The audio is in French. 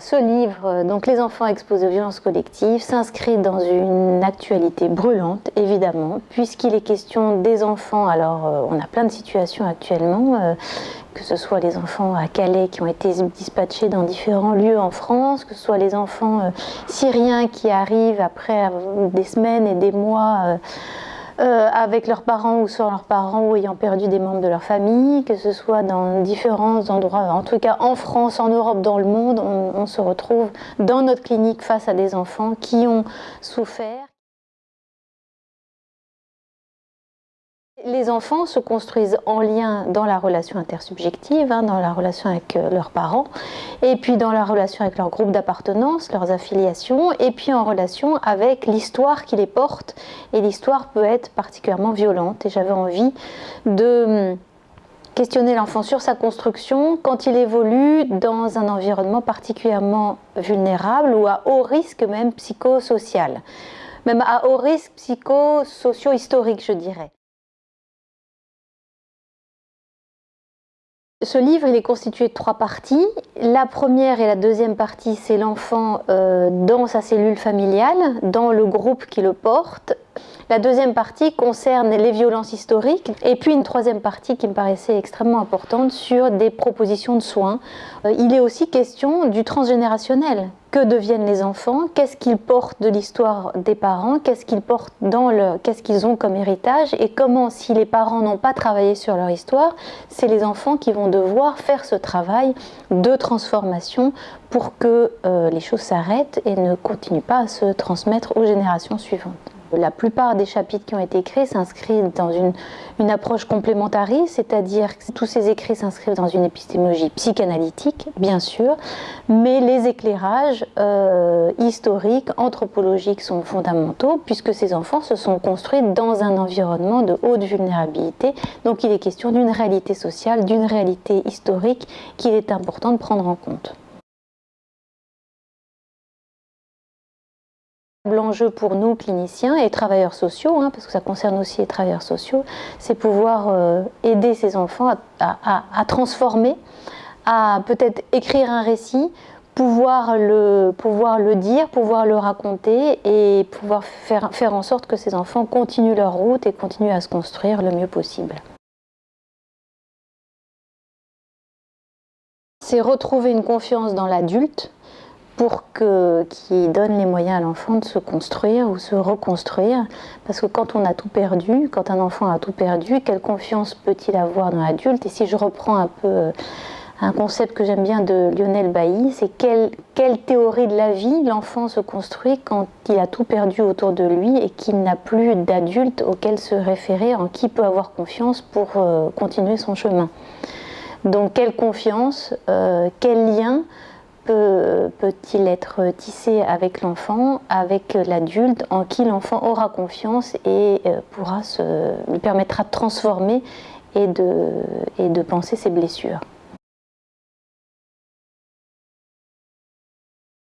Ce livre, donc Les enfants exposés aux violences collectives, s'inscrit dans une actualité brûlante, évidemment, puisqu'il est question des enfants. Alors, euh, on a plein de situations actuellement, euh, que ce soit les enfants à Calais qui ont été dispatchés dans différents lieux en France, que ce soit les enfants euh, syriens qui arrivent après des semaines et des mois euh, avec leurs parents ou sans leurs parents ou ayant perdu des membres de leur famille, que ce soit dans différents endroits, en tout cas en France, en Europe, dans le monde, on se retrouve dans notre clinique face à des enfants qui ont souffert. Les enfants se construisent en lien dans la relation intersubjective, hein, dans la relation avec euh, leurs parents, et puis dans la relation avec leur groupe d'appartenance, leurs affiliations, et puis en relation avec l'histoire qui les porte. Et l'histoire peut être particulièrement violente. Et j'avais envie de hum, questionner l'enfant sur sa construction quand il évolue dans un environnement particulièrement vulnérable ou à haut risque même psychosocial, même à haut risque psychosocio-historique, je dirais. Ce livre, est constitué de trois parties. La première et la deuxième partie, c'est l'enfant euh, dans sa cellule familiale, dans le groupe qui le porte. La deuxième partie concerne les violences historiques et puis une troisième partie qui me paraissait extrêmement importante sur des propositions de soins. Euh, il est aussi question du transgénérationnel. Que deviennent les enfants? Qu'est-ce qu'ils portent de l'histoire des parents? Qu'est-ce qu'ils portent dans le qu'est-ce qu'ils ont comme héritage? Et comment, si les parents n'ont pas travaillé sur leur histoire, c'est les enfants qui vont devoir faire ce travail de transformation pour que euh, les choses s'arrêtent et ne continuent pas à se transmettre aux générations suivantes. La plupart des chapitres qui ont été écrits s'inscrivent dans une, approche complémentariste, c'est-à-dire que tous ces écrits s'inscrivent dans une épistémologie psychanalytique, bien sûr, mais les éclairages euh, historiques, anthropologiques sont fondamentaux, puisque ces enfants se sont construits dans un environnement de haute vulnérabilité. Donc il est question d'une réalité sociale, d'une réalité historique qu'il est important de prendre en compte. L'enjeu pour nous, cliniciens et travailleurs sociaux, hein, parce que ça concerne aussi les travailleurs sociaux, c'est pouvoir euh, aider ces enfants à, transformer, à peut-être écrire un récit, pouvoir le, pouvoir le dire, pouvoir le raconter et pouvoir faire, faire en sorte que ces enfants continuent leur route et continuent à se construire le mieux possible. C'est retrouver une confiance dans l'adulte, pour que, qui donne les moyens à l'enfant de se construire ou se reconstruire. Parce que quand on a tout perdu, quand un enfant a tout perdu, quelle confiance peut-il avoir dans l'adulte? Et si je reprends un peu euh, un concept que j'aime bien de Lionel Bailly, c'est quelle, quelle théorie de la vie l'enfant se construit quand il a tout perdu autour de lui et qu'il n'a plus d'adulte auquel se référer, en qui peut avoir confiance pour euh, continuer son chemin? Donc quelle confiance, euh, quel lien peut-il être tissé avec l'enfant, avec l'adulte, en qui l'enfant aura confiance et euh, pourra se, lui permettra de transformer et de, et de penser ses blessures?